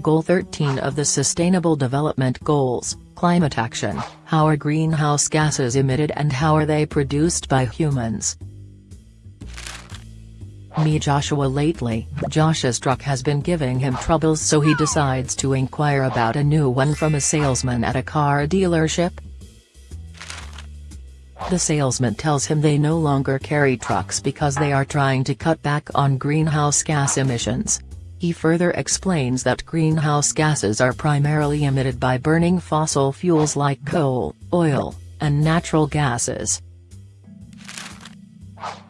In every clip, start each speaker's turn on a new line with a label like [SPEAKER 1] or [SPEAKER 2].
[SPEAKER 1] Goal 13 of the Sustainable Development Goals, Climate Action, how are greenhouse gases emitted and how are they produced by humans? Me Joshua lately, Josh's truck has been giving him troubles so he decides to inquire about a new one from a salesman at a car dealership. The salesman tells him they no longer carry trucks because they are trying to cut back on greenhouse gas emissions. He further explains that greenhouse gases are primarily emitted by burning fossil fuels like coal, oil, and natural gases.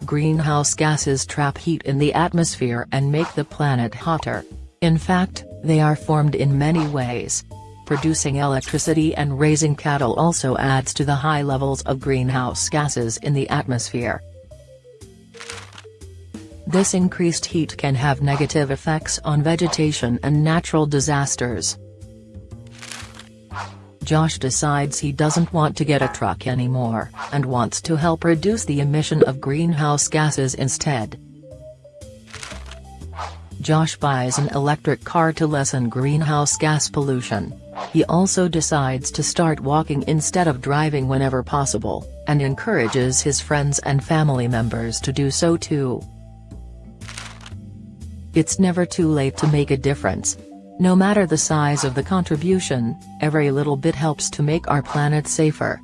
[SPEAKER 1] Greenhouse gases trap heat in the atmosphere and make the planet hotter. In fact, they are formed in many ways. Producing electricity and raising cattle also adds to the high levels of greenhouse gases in the atmosphere. This increased heat can have negative effects on vegetation and natural disasters. Josh decides he doesn't want to get a truck anymore, and wants to help reduce the emission of greenhouse gases instead. Josh buys an electric car to lessen greenhouse gas pollution. He also decides to start walking instead of driving whenever possible, and encourages his friends and family members to do so too. It's never too late to make a difference, no matter the size of the contribution, every little bit helps to make our planet safer.